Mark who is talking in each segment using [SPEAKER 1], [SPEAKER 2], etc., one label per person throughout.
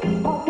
[SPEAKER 1] Bye.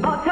[SPEAKER 1] پچھا